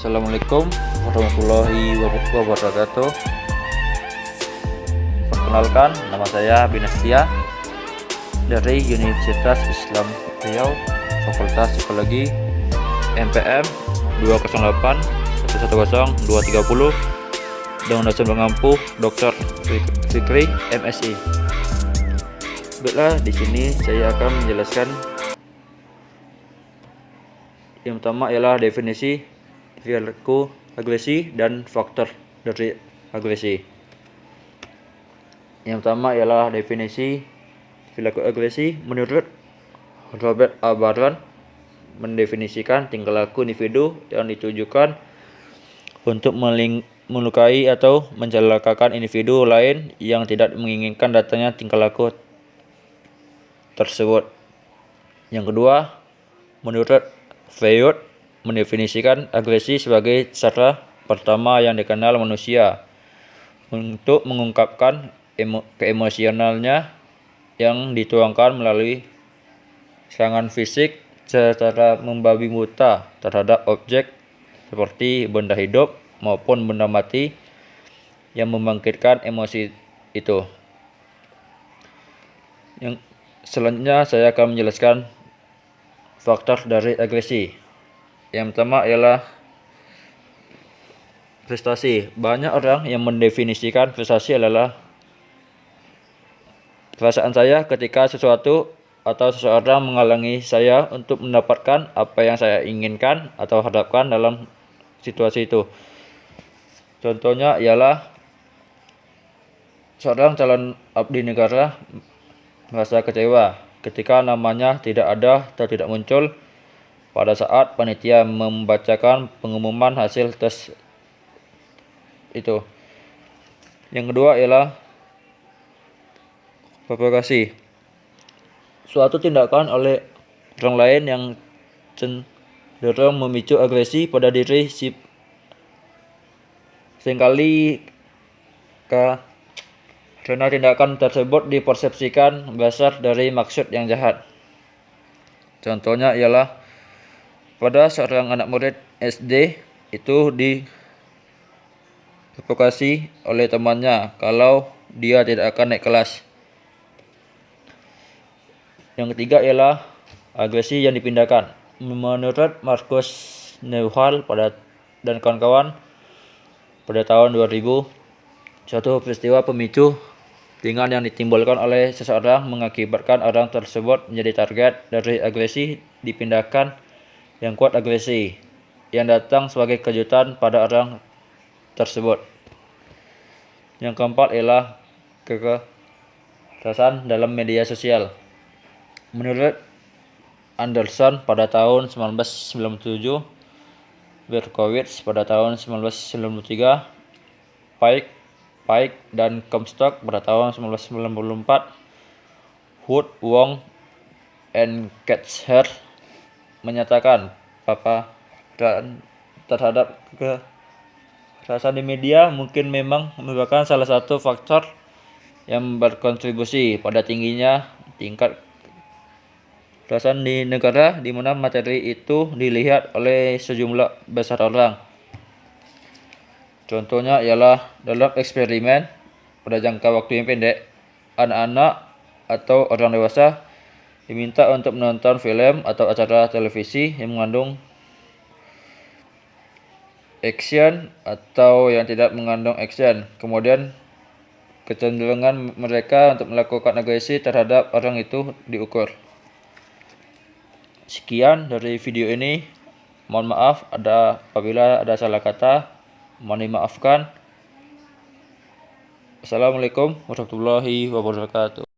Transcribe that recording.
Assalamualaikum warahmatullahi wabarakatuh Perkenalkan, nama saya Binastia dari Universitas Islam Riau Fakultas Psikologi MPM 208 110 230 dengan dosen pengampu Dr. Fikri MSI. Baiklah, di sini saya akan menjelaskan yang pertama ialah definisi perilaku agresi dan faktor dari agresi. Yang pertama ialah definisi perilaku agresi menurut Robert A. Baron mendefinisikan tingkah laku individu yang ditujukan untuk melukai atau mencelakakan individu lain yang tidak menginginkan datangnya tingkah laku tersebut. Yang kedua, menurut Freud mendefinisikan agresi sebagai cara pertama yang dikenal manusia untuk mengungkapkan emo keemosionalnya yang dituangkan melalui serangan fisik secara membabi buta terhadap objek seperti benda hidup maupun benda mati yang membangkitkan emosi itu. Yang selanjutnya saya akan menjelaskan faktor dari agresi. Yang pertama ialah prestasi. Banyak orang yang mendefinisikan prestasi adalah perasaan saya ketika sesuatu atau seseorang menghalangi saya untuk mendapatkan apa yang saya inginkan atau harapkan dalam situasi itu. Contohnya ialah seorang calon abdi negara merasa kecewa ketika namanya tidak ada atau tidak muncul pada saat panitia membacakan pengumuman hasil tes itu. Yang kedua ialah provokasi suatu tindakan oleh orang lain yang cenderung memicu agresi pada diri si sering kali karena tindakan tersebut dipersepsikan besar dari maksud yang jahat. Contohnya ialah pada seorang anak murid SD itu diprovokasi oleh temannya kalau dia tidak akan naik kelas. Yang ketiga ialah agresi yang dipindahkan. Menurut Marcus Neuhal pada dan kawan-kawan pada tahun 2000, suatu peristiwa pemicu ringan yang ditimbulkan oleh seseorang mengakibatkan orang tersebut menjadi target dari agresi dipindahkan yang kuat agresi yang datang sebagai kejutan pada orang tersebut. Yang keempat ialah kekerasan dalam media sosial. Menurut Anderson pada tahun 1997, Berkowitz pada tahun 1993, Pike, Pike dan Comstock pada tahun 1994, Wood, Wong, and Ketcher menyatakan papa dan terhadap kekerasan di media mungkin memang merupakan salah satu faktor yang berkontribusi pada tingginya tingkat perasaan di negara di mana materi itu dilihat oleh sejumlah besar orang. Contohnya ialah dalam eksperimen pada jangka waktu yang pendek, anak-anak atau orang dewasa diminta untuk menonton film atau acara televisi yang mengandung action atau yang tidak mengandung action. Kemudian kecenderungan mereka untuk melakukan agresi terhadap orang itu diukur. Sekian dari video ini. Mohon maaf ada apabila ada salah kata. Mohon dimaafkan. Assalamualaikum warahmatullahi wabarakatuh.